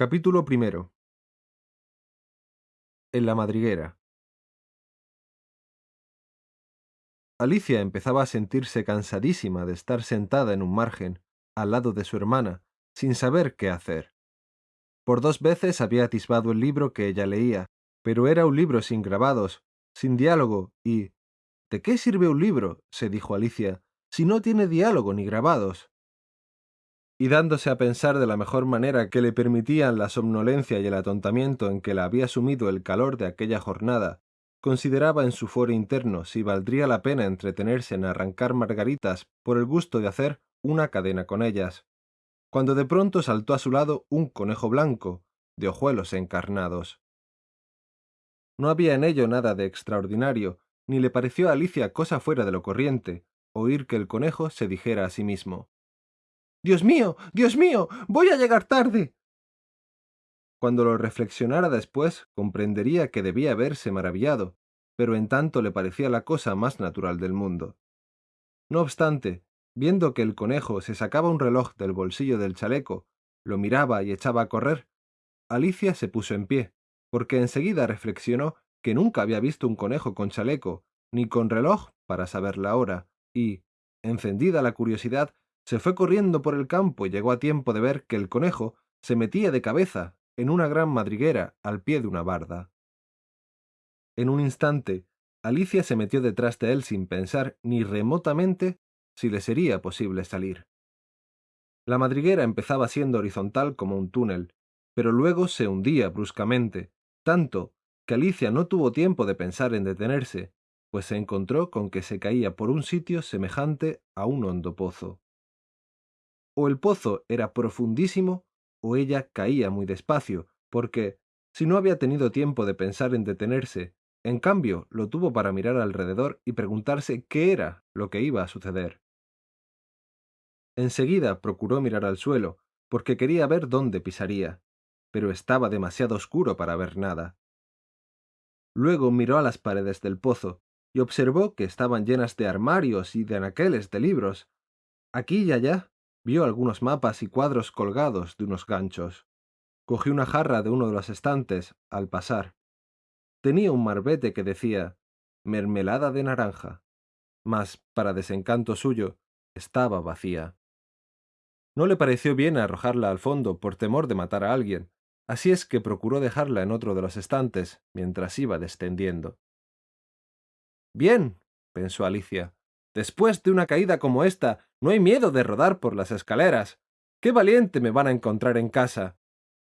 Capítulo primero. En la madriguera. Alicia empezaba a sentirse cansadísima de estar sentada en un margen, al lado de su hermana, sin saber qué hacer. Por dos veces había atisbado el libro que ella leía, pero era un libro sin grabados, sin diálogo, y ¿De qué sirve un libro? se dijo Alicia, si no tiene diálogo ni grabados y dándose a pensar de la mejor manera que le permitían la somnolencia y el atontamiento en que la había sumido el calor de aquella jornada, consideraba en su foro interno si valdría la pena entretenerse en arrancar margaritas por el gusto de hacer una cadena con ellas, cuando de pronto saltó a su lado un conejo blanco, de ojuelos encarnados. No había en ello nada de extraordinario, ni le pareció a Alicia cosa fuera de lo corriente, oír que el conejo se dijera a sí mismo Dios mío, Dios mío, voy a llegar tarde. Cuando lo reflexionara después, comprendería que debía haberse maravillado, pero en tanto le parecía la cosa más natural del mundo. No obstante, viendo que el conejo se sacaba un reloj del bolsillo del chaleco, lo miraba y echaba a correr, Alicia se puso en pie, porque enseguida reflexionó que nunca había visto un conejo con chaleco, ni con reloj para saber la hora, y, encendida la curiosidad, se fue corriendo por el campo y llegó a tiempo de ver que el conejo se metía de cabeza en una gran madriguera al pie de una barda. En un instante, Alicia se metió detrás de él sin pensar ni remotamente si le sería posible salir. La madriguera empezaba siendo horizontal como un túnel, pero luego se hundía bruscamente, tanto que Alicia no tuvo tiempo de pensar en detenerse, pues se encontró con que se caía por un sitio semejante a un hondo pozo o el pozo era profundísimo o ella caía muy despacio, porque, si no había tenido tiempo de pensar en detenerse, en cambio lo tuvo para mirar alrededor y preguntarse qué era lo que iba a suceder. Enseguida procuró mirar al suelo, porque quería ver dónde pisaría, pero estaba demasiado oscuro para ver nada. Luego miró a las paredes del pozo, y observó que estaban llenas de armarios y de anaqueles de libros. Aquí y allá Vio algunos mapas y cuadros colgados de unos ganchos. Cogió una jarra de uno de los estantes al pasar. Tenía un marbete que decía mermelada de naranja, mas, para desencanto suyo, estaba vacía. No le pareció bien arrojarla al fondo por temor de matar a alguien, así es que procuró dejarla en otro de los estantes mientras iba descendiendo. Bien, pensó Alicia, Después de una caída como esta, no hay miedo de rodar por las escaleras. Qué valiente me van a encontrar en casa.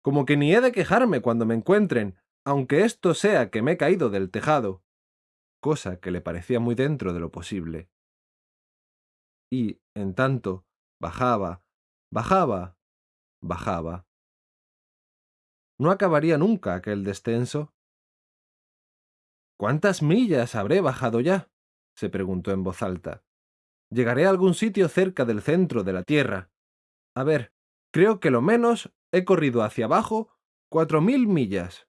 Como que ni he de quejarme cuando me encuentren, aunque esto sea que me he caído del tejado. Cosa que le parecía muy dentro de lo posible. Y, en tanto, bajaba, bajaba, bajaba. ¿No acabaría nunca aquel descenso? ¿Cuántas millas habré bajado ya? se preguntó en voz alta. Llegaré a algún sitio cerca del centro de la Tierra. A ver, creo que lo menos he corrido hacia abajo cuatro mil millas.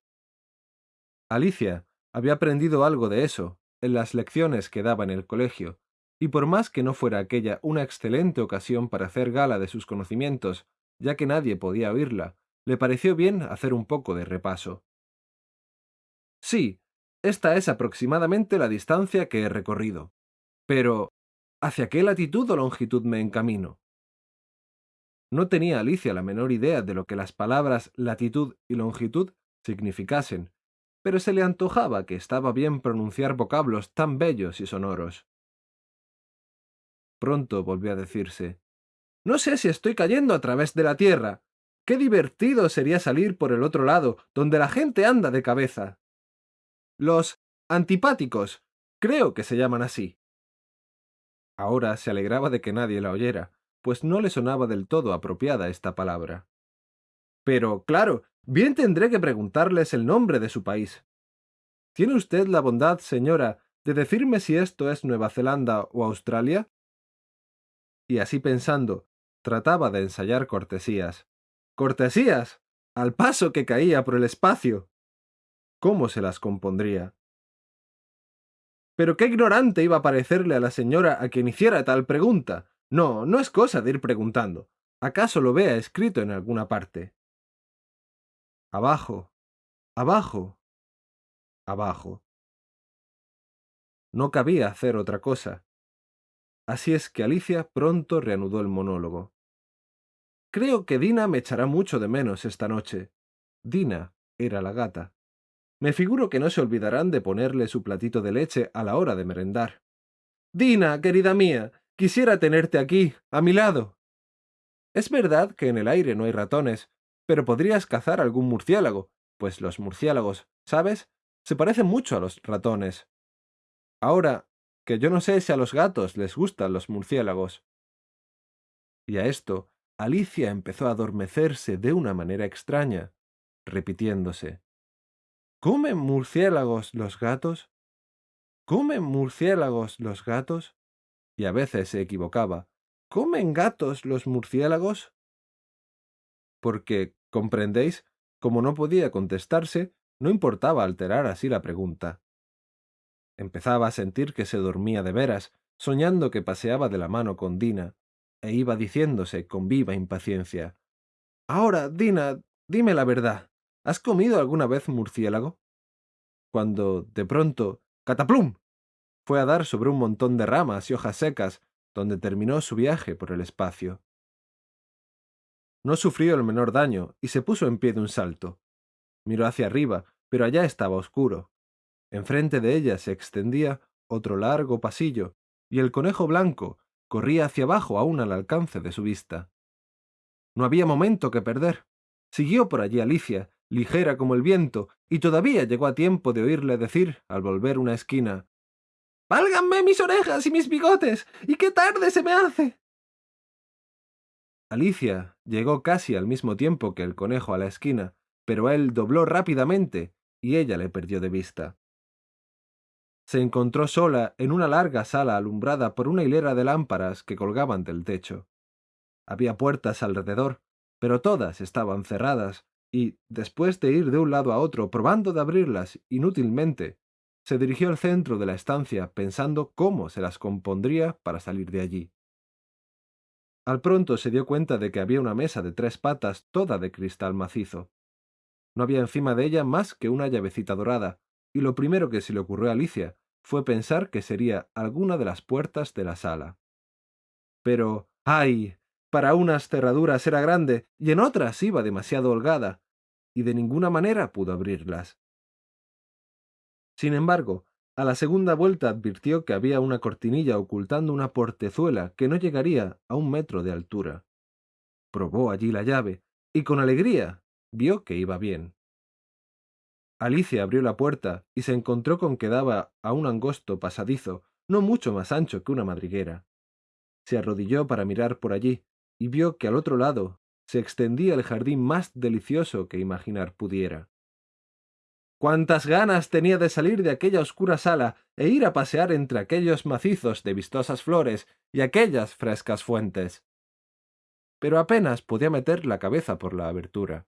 Alicia había aprendido algo de eso en las lecciones que daba en el colegio, y por más que no fuera aquella una excelente ocasión para hacer gala de sus conocimientos, ya que nadie podía oírla, le pareció bien hacer un poco de repaso. Sí, esta es aproximadamente la distancia que he recorrido. Pero, ¿hacia qué latitud o longitud me encamino? No tenía Alicia la menor idea de lo que las palabras latitud y longitud significasen, pero se le antojaba que estaba bien pronunciar vocablos tan bellos y sonoros. Pronto volvió a decirse No sé si estoy cayendo a través de la tierra. Qué divertido sería salir por el otro lado, donde la gente anda de cabeza. Los antipáticos, creo que se llaman así. Ahora se alegraba de que nadie la oyera, pues no le sonaba del todo apropiada esta palabra. Pero, claro, bien tendré que preguntarles el nombre de su país. ¿Tiene usted la bondad, señora, de decirme si esto es Nueva Zelanda o Australia? Y así pensando, trataba de ensayar cortesías. ¡Cortesías! Al paso que caía por el espacio cómo se las compondría. Pero qué ignorante iba a parecerle a la señora a quien hiciera tal pregunta. No, no es cosa de ir preguntando. ¿Acaso lo vea escrito en alguna parte? Abajo, abajo, abajo. No cabía hacer otra cosa. Así es que Alicia pronto reanudó el monólogo. Creo que Dina me echará mucho de menos esta noche. Dina era la gata. Me figuro que no se olvidarán de ponerle su platito de leche a la hora de merendar. Dina, querida mía, quisiera tenerte aquí, a mi lado. Es verdad que en el aire no hay ratones, pero podrías cazar algún murciélago, pues los murciélagos, ¿sabes? Se parecen mucho a los ratones. Ahora, que yo no sé si a los gatos les gustan los murciélagos. Y a esto, Alicia empezó a adormecerse de una manera extraña, repitiéndose. ¿Comen murciélagos los gatos? ¿Comen murciélagos los gatos? Y a veces se equivocaba. ¿Comen gatos los murciélagos? Porque, comprendéis, como no podía contestarse, no importaba alterar así la pregunta. Empezaba a sentir que se dormía de veras, soñando que paseaba de la mano con Dina, e iba diciéndose con viva impaciencia. Ahora, Dina, dime la verdad. ¿Has comido alguna vez murciélago? Cuando, de pronto, ¡cataplum! fue a dar sobre un montón de ramas y hojas secas, donde terminó su viaje por el espacio. No sufrió el menor daño y se puso en pie de un salto. Miró hacia arriba, pero allá estaba oscuro. Enfrente de ella se extendía otro largo pasillo, y el conejo blanco corría hacia abajo aún al alcance de su vista. No había momento que perder. Siguió por allí Alicia, ligera como el viento, y todavía llegó a tiempo de oírle decir, al volver una esquina, ¡Válganme mis orejas y mis bigotes! ¡Y qué tarde se me hace! Alicia llegó casi al mismo tiempo que el conejo a la esquina, pero él dobló rápidamente y ella le perdió de vista. Se encontró sola en una larga sala alumbrada por una hilera de lámparas que colgaban del techo. Había puertas alrededor, pero todas estaban cerradas, y, después de ir de un lado a otro probando de abrirlas inútilmente, se dirigió al centro de la estancia pensando cómo se las compondría para salir de allí. Al pronto se dio cuenta de que había una mesa de tres patas toda de cristal macizo. No había encima de ella más que una llavecita dorada, y lo primero que se le ocurrió a Alicia fue pensar que sería alguna de las puertas de la sala. Pero, ¡ay! Para unas cerraduras era grande y en otras iba demasiado holgada, y de ninguna manera pudo abrirlas. Sin embargo, a la segunda vuelta advirtió que había una cortinilla ocultando una portezuela que no llegaría a un metro de altura. Probó allí la llave, y con alegría vio que iba bien. Alicia abrió la puerta y se encontró con que daba a un angosto pasadizo, no mucho más ancho que una madriguera. Se arrodilló para mirar por allí, y vio que al otro lado se extendía el jardín más delicioso que imaginar pudiera. Cuántas ganas tenía de salir de aquella oscura sala e ir a pasear entre aquellos macizos de vistosas flores y aquellas frescas fuentes. Pero apenas podía meter la cabeza por la abertura.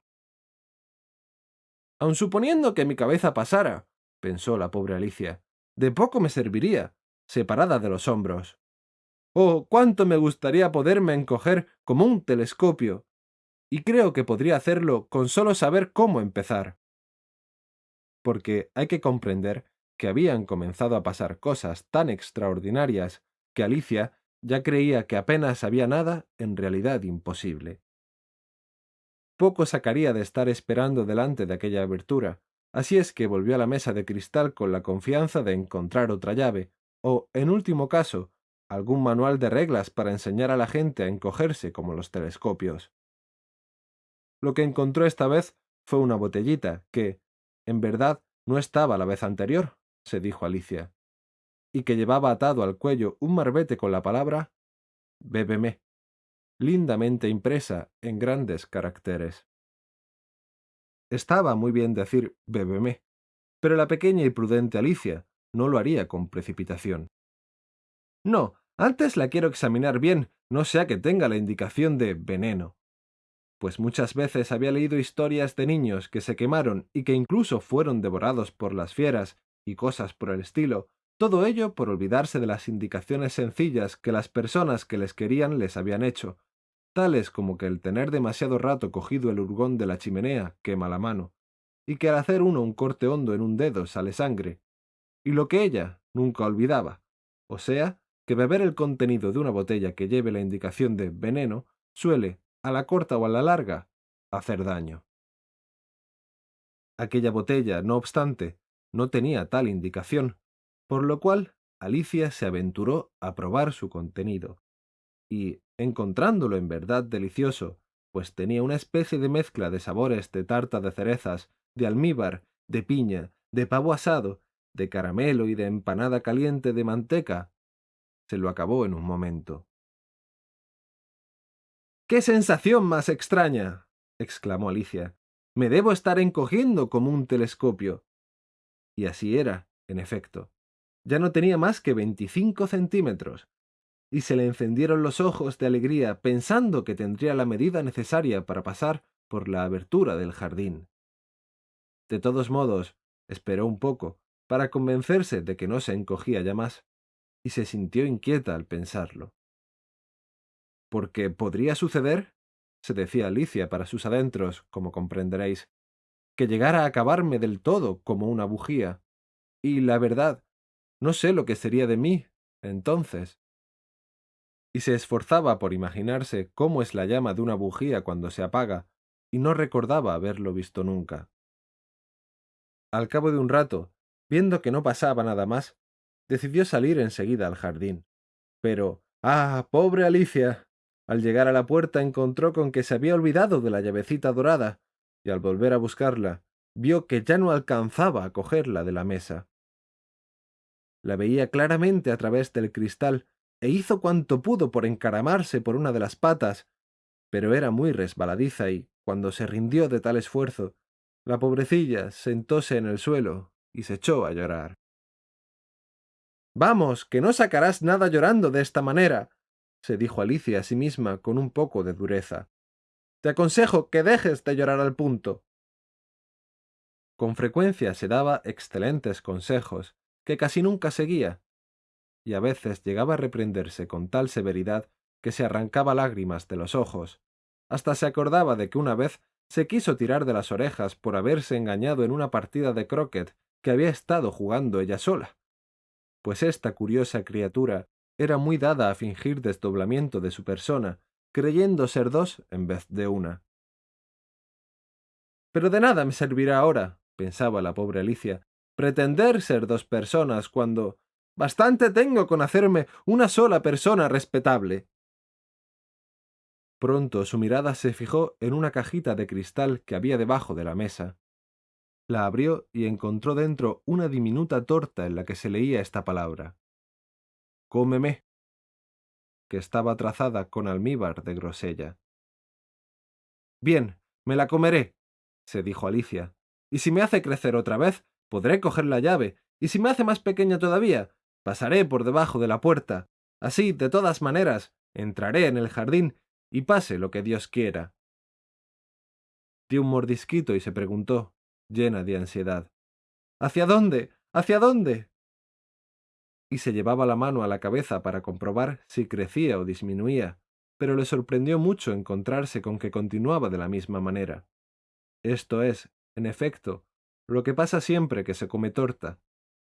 Aun suponiendo que mi cabeza pasara, pensó la pobre Alicia, de poco me serviría, separada de los hombros. Oh, cuánto me gustaría poderme encoger como un telescopio, y creo que podría hacerlo con solo saber cómo empezar porque hay que comprender que habían comenzado a pasar cosas tan extraordinarias que Alicia ya creía que apenas había nada en realidad imposible. Poco sacaría de estar esperando delante de aquella abertura, así es que volvió a la mesa de cristal con la confianza de encontrar otra llave, o, en último caso, algún manual de reglas para enseñar a la gente a encogerse como los telescopios. Lo que encontró esta vez fue una botellita que, en verdad, no estaba la vez anterior, se dijo Alicia, y que llevaba atado al cuello un marbete con la palabra Bébeme, lindamente impresa en grandes caracteres. Estaba muy bien decir Bébeme, pero la pequeña y prudente Alicia no lo haría con precipitación. No, antes la quiero examinar bien, no sea que tenga la indicación de veneno pues muchas veces había leído historias de niños que se quemaron y que incluso fueron devorados por las fieras y cosas por el estilo, todo ello por olvidarse de las indicaciones sencillas que las personas que les querían les habían hecho, tales como que el tener demasiado rato cogido el hurgón de la chimenea quema la mano, y que al hacer uno un corte hondo en un dedo sale sangre, y lo que ella nunca olvidaba, o sea, que beber el contenido de una botella que lleve la indicación de veneno suele, a la corta o a la larga, hacer daño. Aquella botella, no obstante, no tenía tal indicación, por lo cual Alicia se aventuró a probar su contenido, y, encontrándolo en verdad delicioso, pues tenía una especie de mezcla de sabores de tarta de cerezas, de almíbar, de piña, de pavo asado, de caramelo y de empanada caliente de manteca, se lo acabó en un momento. ¡Qué sensación más extraña! exclamó Alicia. Me debo estar encogiendo como un telescopio. Y así era, en efecto. Ya no tenía más que veinticinco centímetros, y se le encendieron los ojos de alegría pensando que tendría la medida necesaria para pasar por la abertura del jardín. De todos modos, esperó un poco, para convencerse de que no se encogía ya más, y se sintió inquieta al pensarlo. Porque podría suceder, se decía Alicia para sus adentros, como comprenderéis, que llegara a acabarme del todo como una bujía. Y la verdad, no sé lo que sería de mí, entonces. Y se esforzaba por imaginarse cómo es la llama de una bujía cuando se apaga, y no recordaba haberlo visto nunca. Al cabo de un rato, viendo que no pasaba nada más, decidió salir enseguida al jardín. Pero, ¡ah, pobre Alicia! Al llegar a la puerta encontró con que se había olvidado de la llavecita dorada, y al volver a buscarla, vio que ya no alcanzaba a cogerla de la mesa. La veía claramente a través del cristal, e hizo cuanto pudo por encaramarse por una de las patas, pero era muy resbaladiza y, cuando se rindió de tal esfuerzo, la pobrecilla sentóse en el suelo y se echó a llorar. Vamos, que no sacarás nada llorando de esta manera, se dijo Alicia a sí misma con un poco de dureza. Te aconsejo que dejes de llorar al punto. Con frecuencia se daba excelentes consejos, que casi nunca seguía, y a veces llegaba a reprenderse con tal severidad que se arrancaba lágrimas de los ojos. Hasta se acordaba de que una vez se quiso tirar de las orejas por haberse engañado en una partida de croquet que había estado jugando ella sola. Pues esta curiosa criatura era muy dada a fingir desdoblamiento de su persona, creyendo ser dos en vez de una. Pero de nada me servirá ahora, pensaba la pobre Alicia, pretender ser dos personas cuando bastante tengo con hacerme una sola persona respetable. Pronto su mirada se fijó en una cajita de cristal que había debajo de la mesa. La abrió y encontró dentro una diminuta torta en la que se leía esta palabra cómeme, que estaba trazada con almíbar de grosella. Bien, me la comeré, se dijo Alicia, y si me hace crecer otra vez, podré coger la llave, y si me hace más pequeña todavía, pasaré por debajo de la puerta. Así, de todas maneras, entraré en el jardín y pase lo que Dios quiera. Dio un mordisquito y se preguntó, llena de ansiedad. ¿Hacia dónde? ¿Hacia dónde? Y se llevaba la mano a la cabeza para comprobar si crecía o disminuía, pero le sorprendió mucho encontrarse con que continuaba de la misma manera. Esto es, en efecto, lo que pasa siempre que se come torta,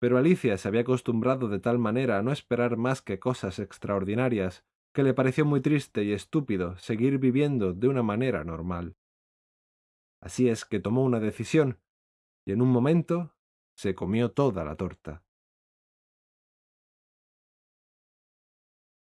pero Alicia se había acostumbrado de tal manera a no esperar más que cosas extraordinarias, que le pareció muy triste y estúpido seguir viviendo de una manera normal. Así es que tomó una decisión, y en un momento se comió toda la torta.